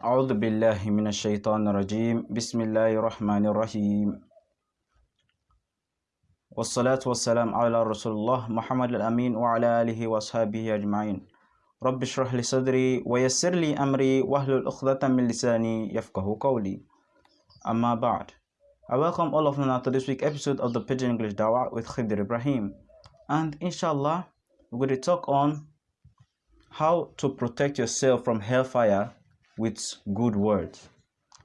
أعوذ بالله من الشيطان الرجيم. بسم الله الرحمن الرحيم. والصلاة والسلام على رسول الله محمد الأمين وعلى آله وأصحابه أجمعين. رب اشرح لي صدري ويسر لي أمري واحلل عقدة من لساني يفقه قولي. أما بعد I welcome all of you now to this week episode of the Pidgin English Dawah with Khidir Ibrahim. And inshallah we're going to talk on how to protect yourself from hellfire with good words.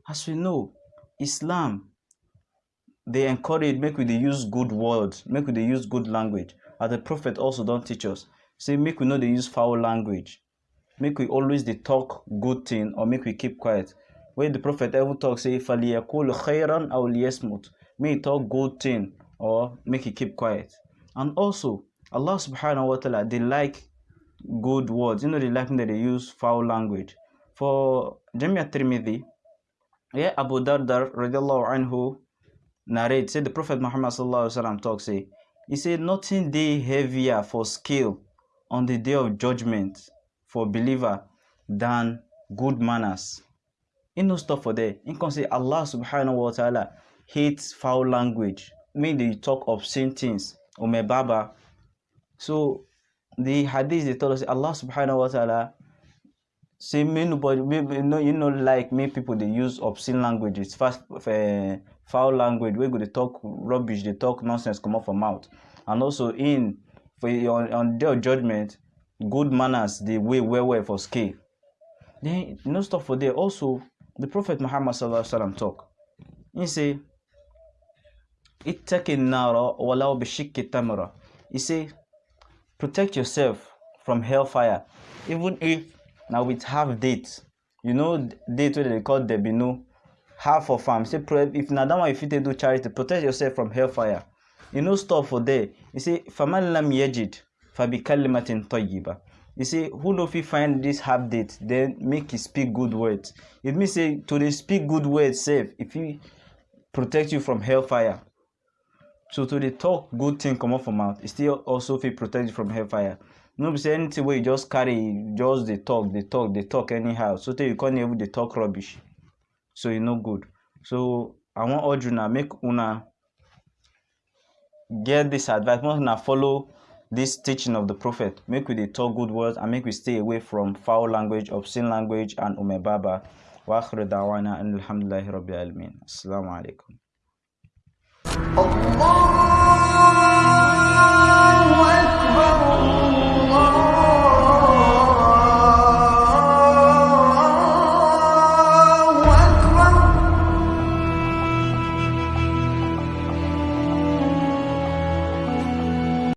As we know, Islam they encourage make we dey use good words, make we dey use good language. As the Prophet also don teach us, say make we no dey use foul language. Make we always dey talk good thing or make we keep quiet. When the Prophet even talk say فَلْيَقُولْ خَيْرًا أَوْ لِيَصْمُتْ May he talk good thing or make he keep quiet. And also, Allah subhanahu wa ta'ala, they like good words. You know, they like that they use foul language. For Jamia Tirmidhi, yeah, Abu Dardar radiallahu anhu narrate, say the Prophet Muhammad sallallahu alaihi wasallam talk, say, he said, nothing day heavier for skill on the day of judgment for believer than good manners. In no stop for there. In can say Allah subhanahu wa ta'ala hates foul language. May they talk obscene things. Umebaba. So the hadith they told us Allah subhanahu wa ta'ala say me nobody me, me, no you know like me people they use obscene languages. Fast uh, foul language wey go dey talk rubbish dey talk nonsense Come comot for mouth. And also in for on on day of judgment good manners dey weigh well well for scale. Then no stop for there. Also the prophet muhammad sallallahu alaihi wasallam talk. He say ittaqin nara walau bishikki tamra he say protect yourself from hellfire even if na with half date you know date wey dem dey call debino half of am say if na that one you fit take do charity protect yourself from hellfire. E no stop for there. E say faman lam fabi kalimatin tayyiba. E say who no fit find this half date then make e speak good words. E mean say to dey speak good words sef e fit protect you from hellfire. So to dey talk good thing come comot for mouth still also fit protect you from hellfire no say anything wey you just carry just dey talk dey talk dey talk anyhow. So tey you come even dey talk rubbish. So e no good. So i want wan urge una make una get this advice. Make una follow this teaching of the prophet. Make we dey talk good words and make we stay away from foul language obscene language and umebaba wa akhiru da'wana alhamdulillahi rabbil alamin. Assalamu alaikum. Allah